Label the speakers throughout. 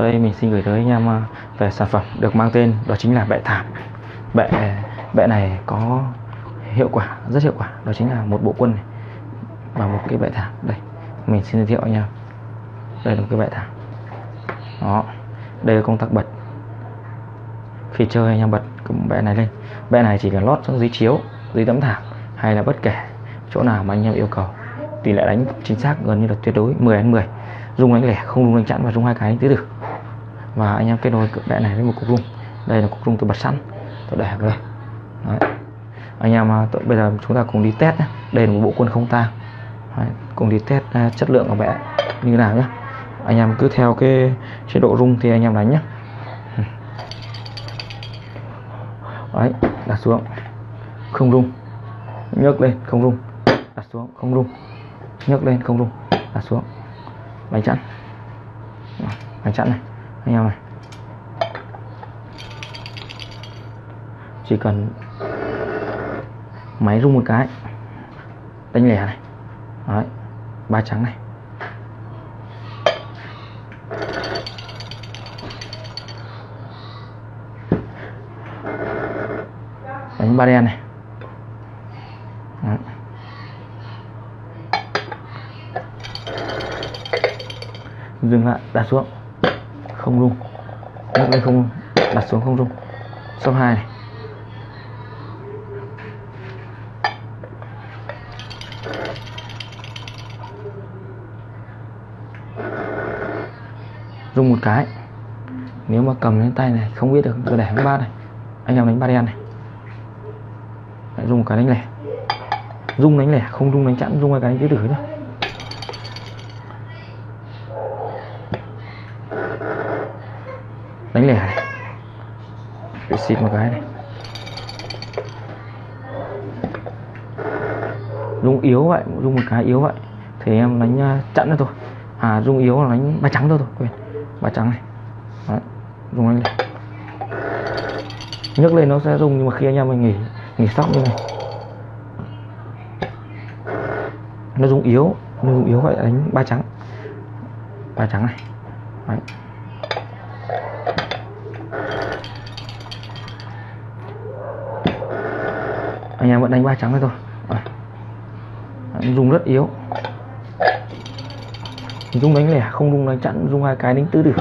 Speaker 1: sau đây mình xin gửi tới anh em ờ, về sản phẩm được mang tên, đó chính là bệ thảm. Bệ bệ này có hiệu quả, rất hiệu quả. Đó chính là một bộ quân này và một cái bệ thảm. Đây, mình xin giới thiệu anh em. Đây là một cái bệ thảm. Đó, đây là công tắc bật. Khi chơi anh em bật cái bệ này lên. Bệ này chỉ cần lót xuống dưới chiếu dưới tấm thảm hay là bất kể chỗ nào mà anh em yêu cầu. Tỷ lệ đánh chính xác gần như là tuyệt đối 10 đến 10 dùng đánh lẻ, không dùng đánh chặn và dùng hai cái tứ được và anh em kết nối cự bệ này với một cục rung. Đây là cục rung tôi bật sẵn. Tôi để vào đây. Đấy. anh em à, tôi, bây giờ chúng ta cùng đi test nhé đây là một bộ quân không tang. Cùng đi test uh, chất lượng của bệ như nào nhé anh em cứ theo cái chế độ rung thì anh em đánh nhé đấy đặt xuống. Không rung. Nhấc lên không rung. Đặt xuống không rung. Nhấc lên không rung. Đặt xuống. Đánh chặn. Đánh chặn này anh em này chỉ cần máy rung một cái. Đánh lẻ này. Đấy, ba trắng này. Đánh ba đen này. Đấy. dừng lại, đặt xuống không rung. Nhấc lên không đặt xuống không rung. Số 2 này. Rung một cái. Nếu mà cầm lên tay này, không biết được tôi để đánh ba này. Anh em đánh ba đen này. Lại dùng một cái đánh lẻ. Rung đánh lẻ, không rung đánh chẵn, rung hai cái đánh tứ tử thôi đánh lẻ này. Để xịt một cái này. Rung yếu vậy rung một cái yếu vậy. Thì em đánh à, chặn nữa thôi. À rung yếu là đánh ba trắng thôi thôi quên. Ba trắng này. Đấy, rung đánh lẻ. Nhấc lên nó sẽ rung nhưng mà khi anh em mình nghỉ nghỉ sóc như này. Nó rung yếu nó rung yếu vậy đánh ba trắng. Ba trắng này. Đấy. Anh em vẫn đánh ba trắng này thôi. Dùng rất yếu. Dùng đánh lẻ, không dùng đánh chặn dùng hai cái đánh tứ tử.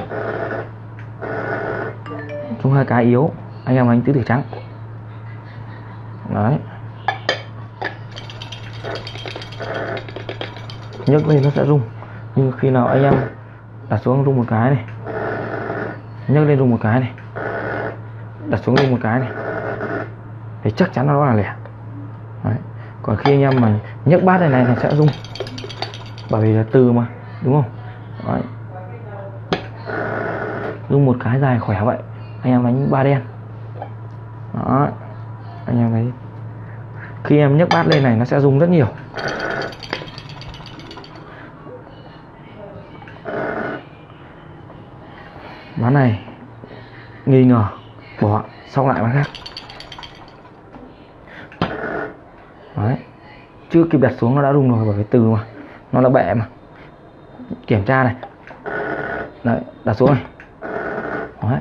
Speaker 1: Dùng hai cái yếu, anh em đánh tứ tử trắng. Đấy. Nhấc lên nó sẽ rung. Nhưng khi nào anh em đặt xuống rung một cái này. Nhấc lên rung một cái này. Đặt xuống rung một cái này. Thì chắc chắn nó là lẻ đấy. còn khi anh em mà nhấc bát này này nó sẽ rung. Bởi vì là từ mà, đúng không? Đấy. rung một cái dài khỏe vậy, anh em đánh ba đen. Đó anh em thấy. Khi em nhấc bát lên này nó sẽ rung rất nhiều. Ván này, nghi ngờ, bỏ xong lại ván khác đấy chưa kịp đặt xuống nó đã rung rồi, bởi vì từ mà, nó là bẹ mà. Kiểm tra này. Đấy, đặt xuống này. Đấy.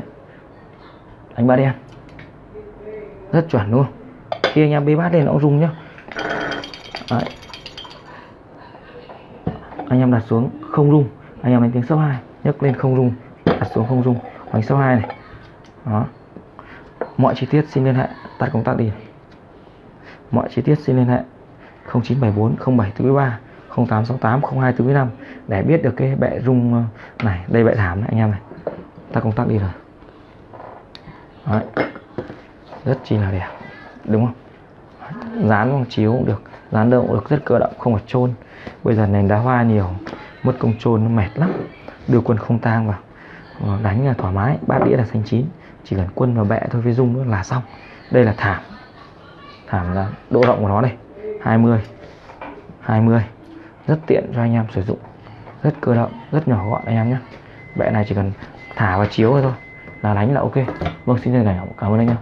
Speaker 1: Đánh ba đen. Rất chuẩn luôn. Khi anh em bê bát lên nó cũng rung nhá. Đấy. anh em đặt xuống, không rung. Anh em đánh tiếng số 2 nhấc lên không rung. Đặt xuống không rung. Đánh số 2 này. Đó. Mọi chi tiết xin liên hệ, tắt công tắc đi. Mọi chi tiết xin liên hệ. 0974 0743 0868 0245 để biết được cái bệ rung ờ, này, đây bệ thảm này, anh em này. Ta công tắc đi rồi. Đấy. rất chi là đẹp, đúng không? Dán bằng chiếu cũng được, dán đâu cũng được, rất cơ động, không phải trôn bây giờ nền đá hoa nhiều, mất công trôn nó mệt lắm. Đưa quân không tang vào ờ, đánh là thoải mái, bát đĩa là xanh chín. Chỉ cần quân và bẹ thôi với dung nữa là xong. Đây là thảm. Thảm là độ rộng của nó đây. 20 20 rất tiện cho anh em sử dụng. Rất cơ động, rất nhỏ gọn anh em nhé. Bệ này chỉ cần thả vào chiếu thôi là đánh là ok. Vâng xin chân cảm ơn anh em.